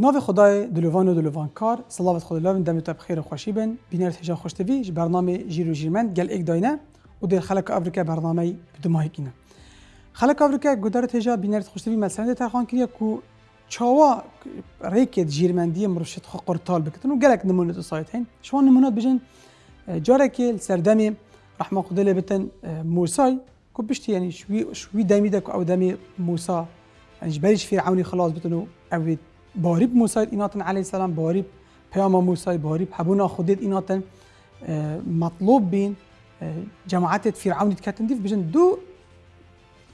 ناو خدای دلوان و دلوان کار صلوات خدا لاوین دم تا بخیر خوشی بن بینر هجا خوش تبی برنامه جیرو جیرمن گل ایک داینه و در خلق افریقا برنامه بدماهی کینه خلق افریقا گدارت هجا بینر خوش تبی مثلا در خان کریه کو چاوا ریکت جیرمندی مرشد خو قرطال بکتن و گلک نمونه تو سایت هین شما نمونات بجن جاره که سردمی رحمه خدا لبتن موسای کو بشتی یعنی شوی شوی دمی دک أو دمی موسا يعني جبالش فرعوني خلاص بتنو أو باری موسای ایناتن علیه السلام باری پیام موسای باری حبونا خودت ایناتن مطلوب بین جماعت فرعونی کتن دیف بجن دو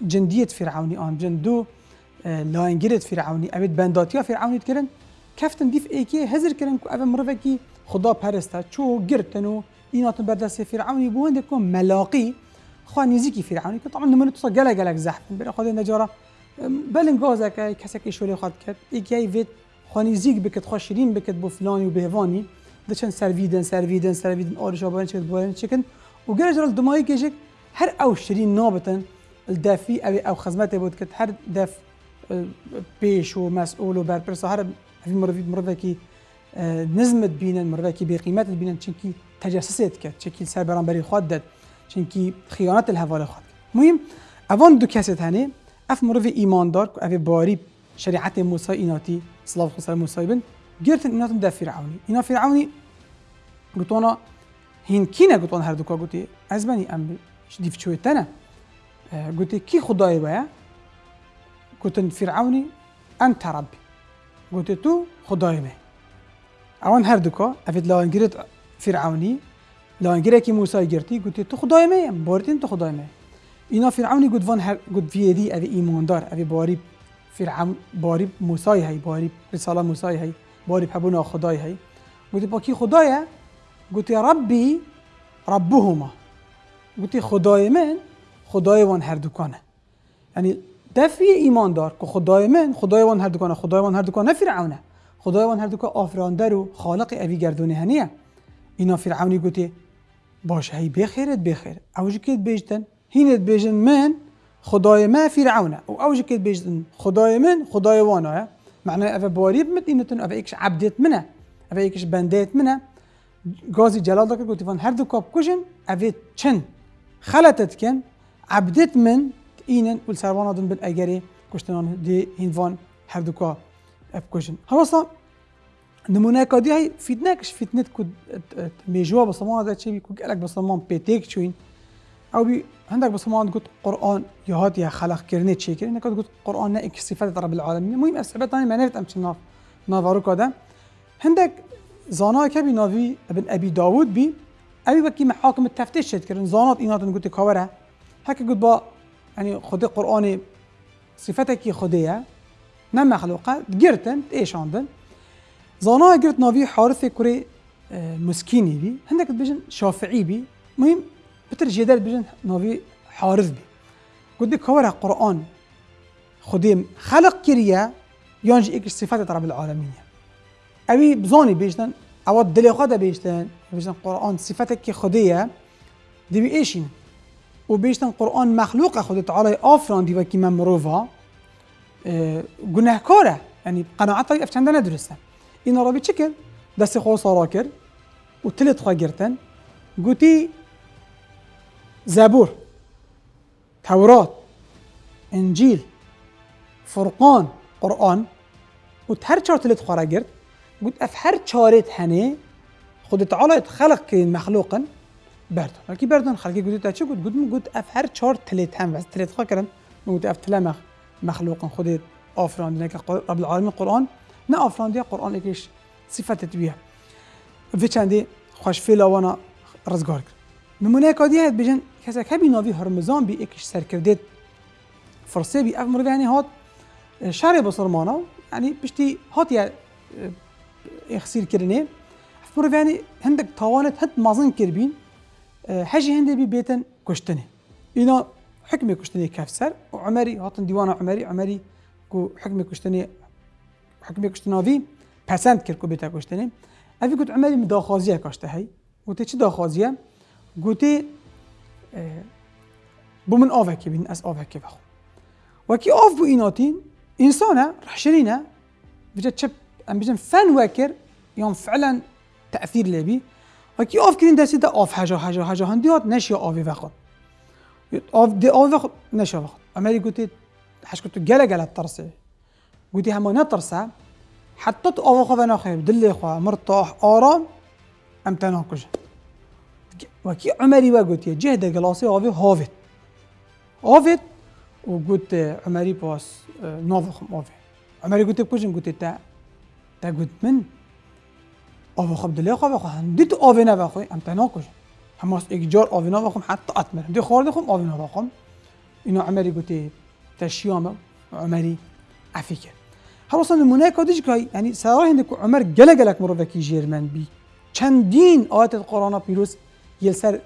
جندیت فرعونی آن بجن دو لاینگیرت فرعونی. اوید بنداتیا فرعونی کرن کفتن دیف ایکی هزر کرن که اوه مروکی خدا پرسته. چو گرتن و ایناتن بردست فرعونی بوند کن ملاقی خواه نزیکی فرعونی که طبعا نمونه تو گلگ گلگ زحف. بره خود نجاره بلن کسی که شوری خواهد کرد یکی وید خوانی زیگ بکت خواه شیرین بکت بو فلانی و بهوانی دچن سرویدن سرویدن سرویدن آرش آبان چکت بوارن چکن. و گره جرال دمایی که هر أو شیرین نابتن الدافی أو أو خدمت بود که هر دف پیش و مسئول و برپرس هر هفی مروید مروید کی نظمت بینن مروید کی بقیمت بینن چنکی تجسست کرد چنکی سربران بری خود داد چنکی خیانت الحوال خود مهم اوان دو کسی هنه أف مروف ایماندار که اف باری شریعت موسی ایناتی صلاح خسر موسی بن گرتن ایناتم در فرعونی اینا فرعونی گوتوانا هین کی نه گوتوان هر دوکا گوتی از بنی أم دیف چویتنه گوتی کی خدای بایا گوتن فرعونی أنت ربی گوتی تو خدای می أوان هر دوکا افید لاان گرت فرعونی لاان گرت کی موسی گرتی گوتی تو خدای می باردین تو خدای می اینا فرعونی گود وان هر گود ویدی اوی ایماندار اوی باری فرعون باری موسی هی باری رساله موسی هی باری حبونا خدای هی. گوتی با کی خدایه گوتی ربی ربهما. گوتی خدای من خدای وان هر دکانه یعنی دفی ایماندار که خدای من خدای وان هر دکانه خدای وان هر دکانه فرعونه. خدای وان هر دکانه آفراندر و خالق اوی گردونه هنیه. اینا فرعونی گوتی باشه هی بخیرت بخیر. اوجی که بیجتن؟ هینت بیجن من خدای ما فرعونه و اوج كده بیجن خدای من خدای وانا معناه افا باريب مت إنتن افا إيكش عبدت منه افا إيكش بنديت منه غازي جلال دكر قلت فان هر دو كاب كوجن افا چن. خلطت كن عبدت من إينن والسروانا دن بن أجري كشتنان دي هينفان هر دو كاب اف كوجن هوصا نمونه كادي هاي فيتنكش فيتنت كود ميجوا بصمان هذا شيء بيكون قالك بصمان بيتيك شوين أو بي عندك بس ما قلت قرآن يهات يا خلق كرنيت شيء كرنيت كنت قلت قرآن نائك صفات رب العالمين. المهم أسباب ثانية ما نريد أمشي ناف نافارو كذا عندك زانا كبي نافي ابن أبي داود بي أبي بكي محاكم التفتيش شد كرن. زانات إنات قلت كورة هكا قلت با يعني خدي قرآن صفتك خديها ما مخلوقة جرتن إيش عندن زانا قلت نافي حارث كوري آه، مسكيني بي. عندك بيجن شافعي بي. مهم بتر جدال بجن نوفي حارث بي. قد كورا قرآن خديم خلق كريا يونج إيك صفات رب العالمين. أبي بزوني بيجتن أو الدليل خدا بيجتن بيجتن قرآن صفاتك كي خدية دي بيشين وبيجتن قرآن مخلوق خد تعالى آفران دي وكي ممروفا آه قلنا كورا يعني قناعات طيب أفشان درستا. إن ربي تشكل دست خو صراكر وتلت خاجرتن قلتي زبور توراة إنجيل فرقان قرآن. و هر چهار تلت خواره گرد. قلت اف هر چهارت هنه خود تعالى خلق كين مخلوقا بردن. لكن بردن خلقي قلت چه؟ قلت قلت قلت اف هر چهار تلت هم بس تلت خواه کرن قلت اف تلا مخلوقا خود آفران دينك رب العالمين قرآن نه آفران دي قرآن اكيش صفتت بيها في چندي خوش فيلا وأنا رزگار کرد. نمونه کادی هست؟ بجن کەسەکەبی ناوی هەرمزان بی ئێکیش سەرکردێت فرسێبی ئەف مرگانی هات. شارێ بەسەرمانە و ینی پشتی هاتیە ئێخسیرکردێ مرۆڤانی هەندێک تاوانێت هەت مازن کردبین. هەژی هەندێکی بێتن کوشتنێ ئینا حکمی کشتنه. کەفسەر و عمەری هاتن عمری. عمەری عمەری و حکمی کوشتنی حکمی کوشتناوی پەسەند کرد و بێتە کوشتنێ ئەفی گوت عمەری مداخوازیە کاشتە هەی وتی چی داخوازیە گوتی بو من آوکی بین از آوکی بخو وکی آف بو ایناتین انسانه رحشرینه بجا چپ ام بيجن فن وكر يوم فعلا تاثير لبي وكي اوف كرين دسي دا اوف حاجة حاجة حاجة هنديات نشي اوف وقت. اوف دي اوف وقت نشي وقت. امري قلت حش كنت جلا جلا ترسي قلت هم نترسى حتى اوف خو خير دلي خو مرتاح آرام ام وکی عمری و گوتی جه ده گلاسه آوه هاوید. آوید و گوت عمری پاس نو خم آوی. عمری گوتی کجن گوتی تا تا گوت من؟ آوی خب دلی خواه خواه هم دیت آوه نو خواه هم تنا کجن هم از اگجار آوی نو خواه حتی اتمر دی خورده خواه آوه نو خواه اینا عمری گوتی تشیام عمری افیکر. هر اصلا نمونه کدیش که یعنی سرای کو عمر گله گلک مروفکی جیرمن بی. چندین آیت قرآن پیروز یل سر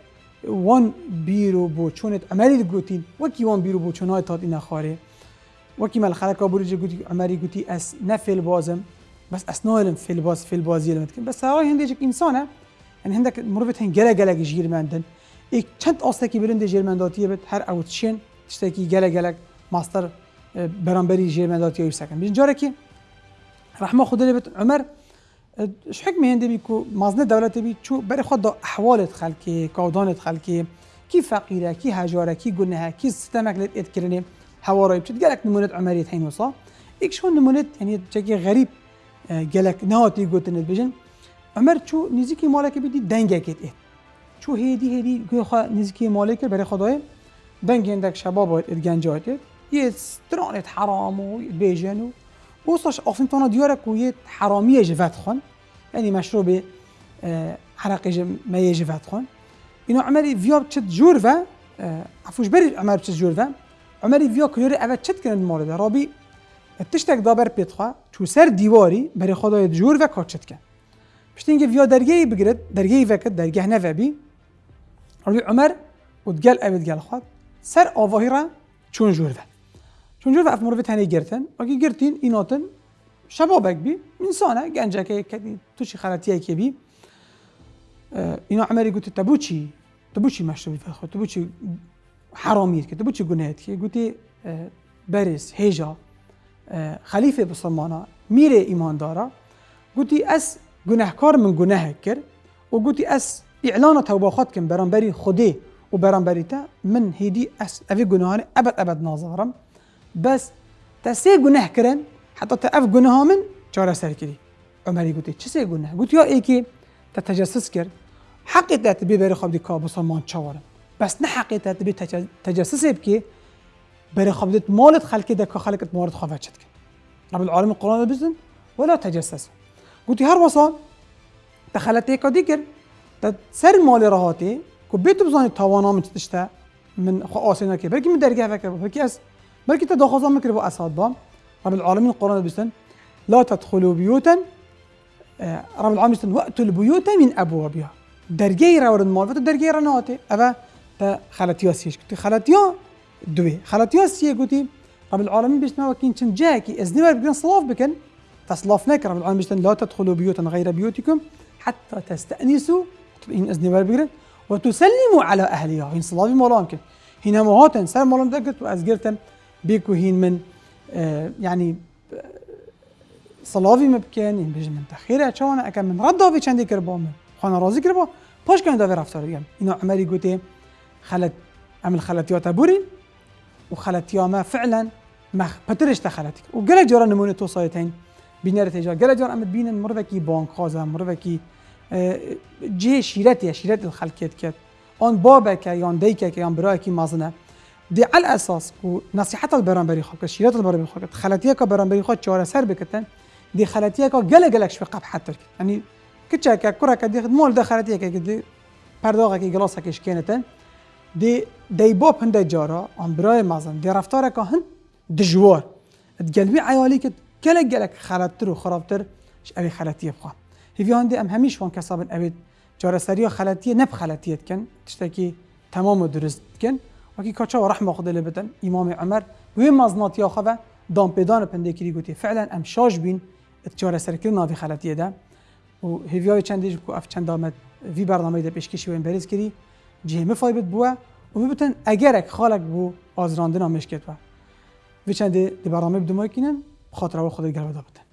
وان بیرو بو چونت عملی گوتین وکی وان بیرو بو چونای تات این خاره. وکی مال خلقا بروجه گوتی عملی گوتی اس نفل بازم بس اسنالم فل باز فل بازی لمت کن بس هاي هندیجک انسانه یعنی هندک مروت هن گله گله گیر مندن. یک چند آستکی برنده جرمنداتیه بد هر اوت شین تشتکی گله گله ماستر برانبری جرمنداتیه یوسکن بین جاره که رحمه خدا عمر اش حكمه هندي بيكو مازنه دولت بي شو بري خد احوال خلكي كودان خلكي كي فقيره كي هجاره كي قلناها كي ستمك لتذكرني هواري بتت قالك نمونه عمريه هين وصا ايك شو نمونه يعني تشكي غريب قالك نهاتي قلت بيجن عمر شو نزيكي مالك بدي دنگه كت ايه شو هيدي هيدي خو نزيكي مالك بري خدای دنگ عندك شباب اتگنجات یه سترانت حرام و بیجن و وصلش افنتونا ديارك ويت حرامية خون يعني مشروب عرق ما يجفات خون إنه عمري فيا بتشت جورفا عفوش بري عمر بتشت جورفا عمري فيا كيوري أبا تشت كان المورد رابي تشتك دابر بيتخوا شو سر ديواري بري خدای جورفا كاتشت كان بشتينجي فيا درجي بقرد درجي فكت درجه نفع بي رابي عمر وتقال أبد قال خاد سر آواهي چون جورفا چون va af tanaga girtin yoki girtin inotin shabobak bi minsona ganjaka kadi tuchi xaratiake bi اینا عمری گوتی تو بوچی تو بوچی مشروبی فخو تو بوچی حرامیر که تو بوچی گناهت که گوتی برس هیجا خلیفه بسلمانا میره ایمان داره. گوتی از گناهکار من گناه کرد و گوتی از اعلان توبه خود کن برانبری خودی و برانبری تا من هیدی از اوی گناهان ابد ابد نازارم بس تسي گناه کرن حتى تأف گناه من چاره سر کری عمری گوتی چه سه گناه؟ گوتی یا ای که تجسس کرد بی بری خواب دی که بسلمان چوارم بس نه حقی تات بی تجسس بکی بری خواب دیت مالت خلقی ده که خلقت مورد خواه چد کن. رب العالمین قرآن بزن ولا تجسس. گوتی هر وصا دخلت که دیگر سر مال راحتی که بیتو بزانی توانا من تشتا من خو آسینا که برکی من درگه فکر برکی از بلكي تدخل مكر بو أساد بام رب العالمين القرآن بيستن لا تدخلوا بيوتا آه، رب العالمين بيستن وقتوا البيوت من أبوابها. درجي را ورد مال فتو درجي را نواتي أبا تا خلاتيا سيش كنتي خلاتيا دوي خلاتيا سيه قلتي رب العالمين بيستن وكين چن جاكي إذن بار بكن صلاف بكن تصلاف نك رب العالمين بيستن لا تدخلوا بيوتا غير بيوتكم حتى تستأنسوا إن إذن بار بكن وتسلموا على أهلها هين صلافي مولا يمكن هنا مهاتن سر مولا دقت وأزقرتن بيكو هين من آه يعني صلافي مبكن این بيجي من تخيره چون اكا من رد داوي چندي كربا من؟ خانا راضي كربا باش كان داوي رفتار ديگم اینا عمري قوتي خلت عمل خلتيات بوري وخلتيا فعلا ما بترش تخلتك وقال جرا نمونه توصايتين بينار تجا قال جرا امد بين مرفكي بانك خازا مرفكي آه جي شيرتي شيرت الخلكيت كت اون بابك يان ديكك يان براكي مازنه. دي على أساس و نصيحت البرانبري خو شيرات البرانبري خو خلاتيه کا برانبري خو چاره سر بکتن دي خلاتيه کا گله گلک شو قب حتر يعني كتشا كا كره كدي مول ده خلاتيه كا دي پرداغه کی گلاسه کش کنتن دي دي بوب هنده جارا ام برای مازن دي رفتار کا هن دجوار تقلبي عيالي كت گلک گلک خلاتر خرابتر أبي خلاتية بخوا. هيفي هندي أم هميش وان كسابن ابي سريا خلاتية نب خلاتية كن تشتكي تمام درست كن حقیقتا و رحمه خود لبتن امام عمر وی مزنات یا خواه دام پیدان پنده کری گوتی فعلا ام شاش بین اتجار سرکر ناوی خلطیه ده و هیویای چندیج که اف چند آمد وی برنامه ده پیشکشی و امبریز کری جه فایبت بوه و ببتن اگرک خالک بو آزراندنا مشکت و وی چنده ده برنامه بدمای کنن خاطره خود گرده بتن